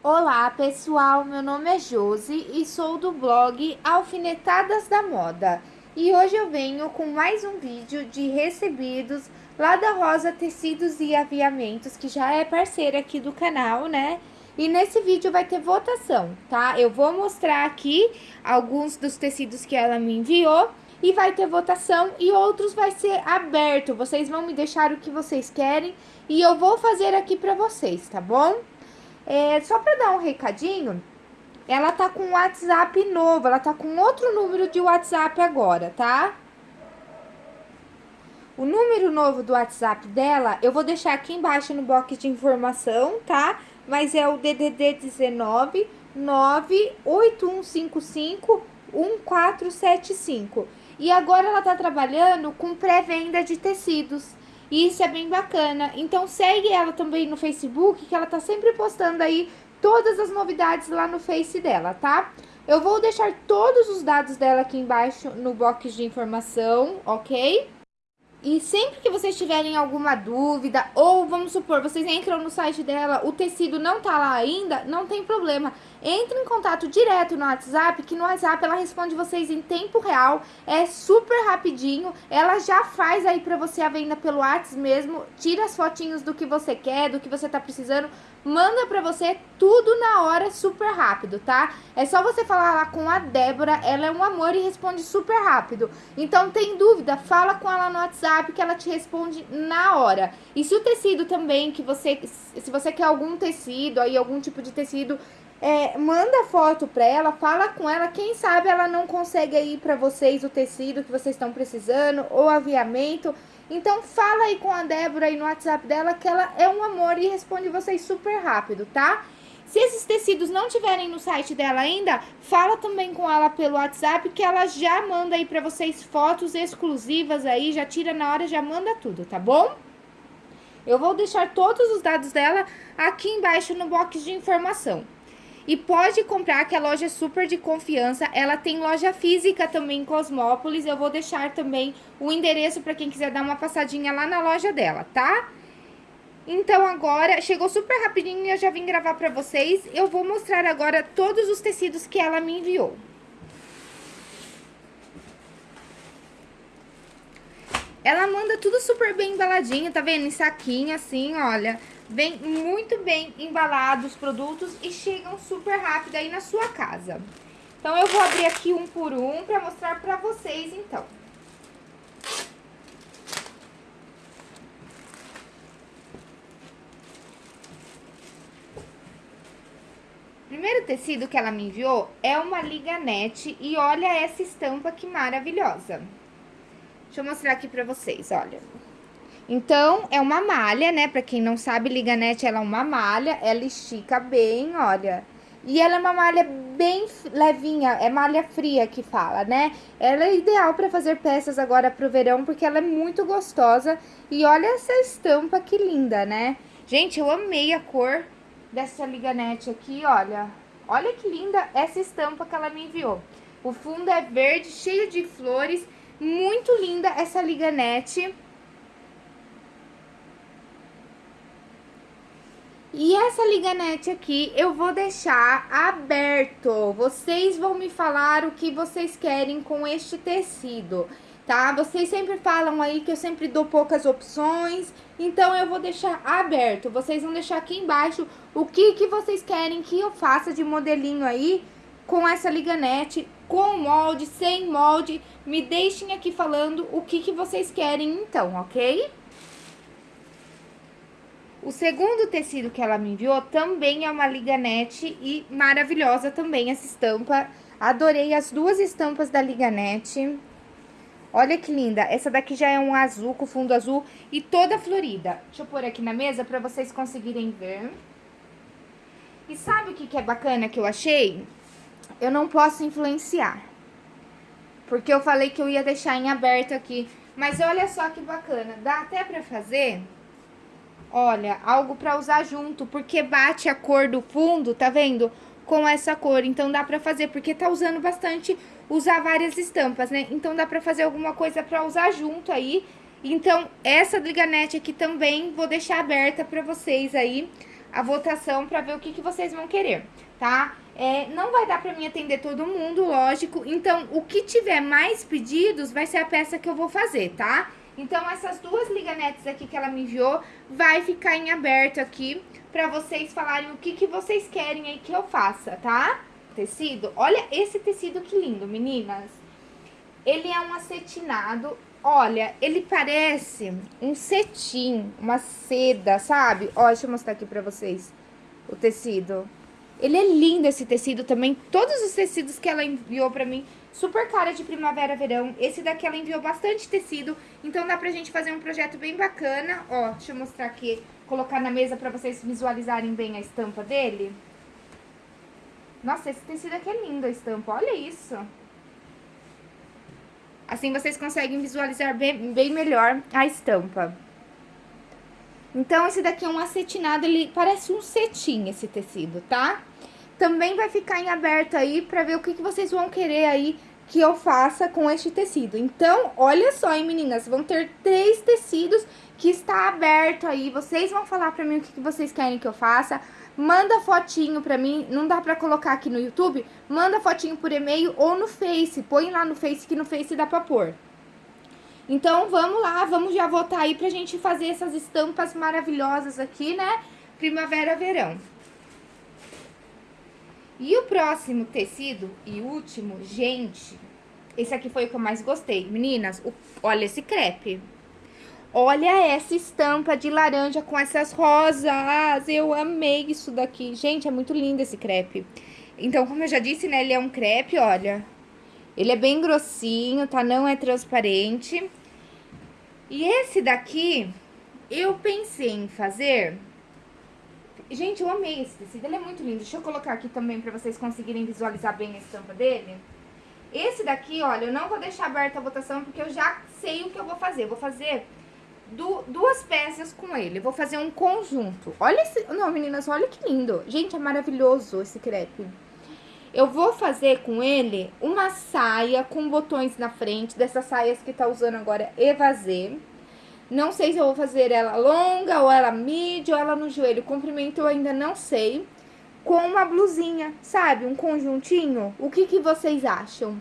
Olá pessoal, meu nome é Josi e sou do blog Alfinetadas da Moda e hoje eu venho com mais um vídeo de recebidos lá da Rosa Tecidos e Aviamentos que já é parceira aqui do canal, né? E nesse vídeo vai ter votação, tá? Eu vou mostrar aqui alguns dos tecidos que ela me enviou e vai ter votação e outros vai ser aberto. Vocês vão me deixar o que vocês querem e eu vou fazer aqui pra vocês, tá bom? É, só pra dar um recadinho, ela tá com um WhatsApp novo, ela tá com outro número de WhatsApp agora, tá? O número novo do WhatsApp dela, eu vou deixar aqui embaixo no box de informação, tá? Mas é o DDD 19 98155 1475. E agora ela tá trabalhando com pré-venda de tecidos. E isso é bem bacana. Então segue ela também no Facebook, que ela tá sempre postando aí todas as novidades lá no Face dela, tá? Eu vou deixar todos os dados dela aqui embaixo no box de informação, ok? E sempre que vocês tiverem alguma dúvida, ou vamos supor, vocês entram no site dela, o tecido não tá lá ainda, não tem problema. Entre em contato direto no WhatsApp, que no WhatsApp ela responde vocês em tempo real, é super rapidinho, ela já faz aí pra você a venda pelo WhatsApp mesmo, tira as fotinhos do que você quer, do que você tá precisando, manda pra você tudo na hora, super rápido, tá? É só você falar lá com a Débora, ela é um amor e responde super rápido. Então, tem dúvida, fala com ela no WhatsApp que ela te responde na hora. E se o tecido também, que você, se você quer algum tecido, aí algum tipo de tecido é, manda foto pra ela, fala com ela, quem sabe ela não consegue aí pra vocês o tecido que vocês estão precisando, ou aviamento. Então fala aí com a Débora aí no WhatsApp dela que ela é um amor e responde vocês super rápido, tá? Se esses tecidos não tiverem no site dela ainda, fala também com ela pelo WhatsApp que ela já manda aí pra vocês fotos exclusivas aí, já tira na hora, já manda tudo, tá bom? Eu vou deixar todos os dados dela aqui embaixo no box de informação. E pode comprar, que a loja é super de confiança. Ela tem loja física também em Cosmópolis. Eu vou deixar também o endereço para quem quiser dar uma passadinha lá na loja dela, tá? Então, agora, chegou super rapidinho e eu já vim gravar pra vocês. Eu vou mostrar agora todos os tecidos que ela me enviou. Ela manda tudo super bem embaladinho, tá vendo? Em saquinho, assim, olha. Vem muito bem embalados os produtos e chegam super rápido aí na sua casa. Então, eu vou abrir aqui um por um pra mostrar pra vocês, então. Primeiro tecido que ela me enviou é uma liganete e olha essa estampa que maravilhosa. Deixa eu mostrar aqui pra vocês, olha. Então, é uma malha, né? Pra quem não sabe, liganete, ela é uma malha, ela estica bem, olha. E ela é uma malha bem levinha, é malha fria que fala, né? Ela é ideal para fazer peças agora pro verão, porque ela é muito gostosa. E olha essa estampa que linda, né? Gente, eu amei a cor dessa liganete aqui, olha. Olha que linda essa estampa que ela me enviou. O fundo é verde, cheio de flores, muito linda essa liganete. E essa liganete aqui eu vou deixar aberto. Vocês vão me falar o que vocês querem com este tecido, tá? Vocês sempre falam aí que eu sempre dou poucas opções, então eu vou deixar aberto. Vocês vão deixar aqui embaixo o que, que vocês querem que eu faça de modelinho aí com essa liganete, com molde, sem molde. Me deixem aqui falando o que, que vocês querem então, ok? O segundo tecido que ela me enviou também é uma liganete e maravilhosa também essa estampa. Adorei as duas estampas da liganete. Olha que linda, essa daqui já é um azul, com fundo azul e toda florida. Deixa eu pôr aqui na mesa pra vocês conseguirem ver. E sabe o que, que é bacana que eu achei? Eu não posso influenciar. Porque eu falei que eu ia deixar em aberto aqui. Mas olha só que bacana, dá até pra fazer Olha, algo pra usar junto, porque bate a cor do fundo, tá vendo? Com essa cor, então dá pra fazer, porque tá usando bastante, usar várias estampas, né? Então dá pra fazer alguma coisa pra usar junto aí. Então, essa liganete aqui também vou deixar aberta pra vocês aí. a votação para ver o que, que vocês vão querer, tá? É, não vai dar pra mim atender todo mundo, lógico. Então, o que tiver mais pedidos vai ser a peça que eu vou fazer, tá? Então, essas duas liganetes aqui que ela me enviou vai ficar em aberto aqui pra vocês falarem o que, que vocês querem aí que eu faça, tá? Tecido. Olha esse tecido que lindo, meninas. Ele é um acetinado Olha, ele parece um cetim, uma seda, sabe? Ó, deixa eu mostrar aqui pra vocês o tecido. Ele é lindo esse tecido também. Todos os tecidos que ela enviou pra mim, super cara de primavera, verão. Esse daqui ela enviou bastante tecido, então dá pra gente fazer um projeto bem bacana. Ó, deixa eu mostrar aqui, colocar na mesa pra vocês visualizarem bem a estampa dele. Nossa, esse tecido aqui é lindo a estampa, olha isso. Assim vocês conseguem visualizar bem, bem melhor a estampa. Então, esse daqui é um acetinado, ele parece um cetim esse tecido, tá? Também vai ficar em aberto aí pra ver o que, que vocês vão querer aí que eu faça com este tecido. Então, olha só, hein, meninas, vão ter três tecidos que está aberto aí. Vocês vão falar pra mim o que, que vocês querem que eu faça. Manda fotinho pra mim, não dá pra colocar aqui no YouTube, manda fotinho por e-mail ou no Face, põe lá no Face que no Face dá pra pôr. Então, vamos lá, vamos já voltar aí pra gente fazer essas estampas maravilhosas aqui, né? Primavera, verão. E o próximo tecido e último, gente, esse aqui foi o que eu mais gostei. Meninas, o, olha esse crepe. Olha essa estampa de laranja com essas rosas. Eu amei isso daqui. Gente, é muito lindo esse crepe. Então, como eu já disse, né, ele é um crepe, olha. Ele é bem grossinho, tá? Não é transparente. E esse daqui, eu pensei em fazer... Gente, eu amei esse tecido, ele é muito lindo. Deixa eu colocar aqui também pra vocês conseguirem visualizar bem a estampa dele. Esse daqui, olha, eu não vou deixar aberta a votação porque eu já sei o que eu vou fazer. Eu vou fazer du duas peças com ele. Vou fazer um conjunto. Olha esse... Não, meninas, olha que lindo. Gente, é maravilhoso esse crepe. Eu vou fazer com ele uma saia com botões na frente, dessas saias que tá usando agora Evazê. Não sei se eu vou fazer ela longa, ou ela mid, ou ela no joelho. Comprimento eu ainda não sei. Com uma blusinha, sabe? Um conjuntinho. O que, que vocês acham?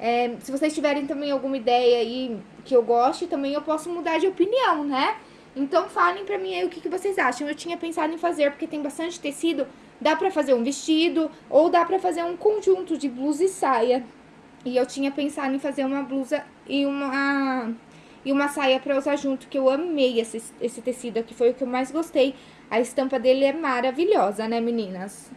É, se vocês tiverem também alguma ideia aí que eu goste, também eu posso mudar de opinião, né? Então falem pra mim aí o que, que vocês acham. Eu tinha pensado em fazer, porque tem bastante tecido, dá pra fazer um vestido, ou dá pra fazer um conjunto de blusa e saia. E eu tinha pensado em fazer uma blusa e uma, e uma saia pra usar junto, que eu amei esse, esse tecido aqui, foi o que eu mais gostei. A estampa dele é maravilhosa, né, meninas?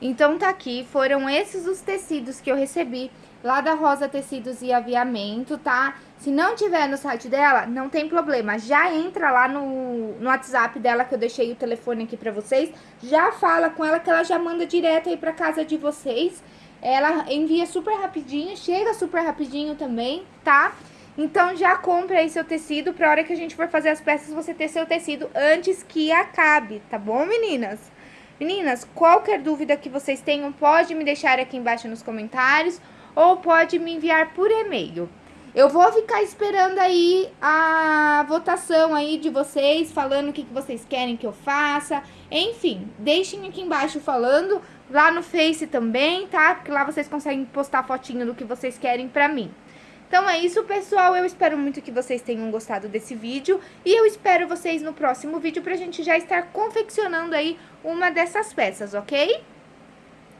Então, tá aqui, foram esses os tecidos que eu recebi lá da Rosa Tecidos e Aviamento, tá? Se não tiver no site dela, não tem problema, já entra lá no, no WhatsApp dela, que eu deixei o telefone aqui pra vocês, já fala com ela que ela já manda direto aí pra casa de vocês. Ela envia super rapidinho, chega super rapidinho também, tá? Então já compra aí seu tecido pra hora que a gente for fazer as peças você ter seu tecido antes que acabe, tá bom, meninas? Meninas, qualquer dúvida que vocês tenham, pode me deixar aqui embaixo nos comentários ou pode me enviar por e-mail. Eu vou ficar esperando aí a votação aí de vocês, falando o que, vocês querem que eu faça. Enfim, deixem aqui embaixo falando, lá no Face também, tá? Porque lá vocês conseguem postar fotinho do que vocês querem pra mim. Então é isso, pessoal. Eu espero muito que vocês tenham gostado desse vídeo. E eu espero vocês no próximo vídeo pra gente já estar confeccionando aí uma dessas peças, ok?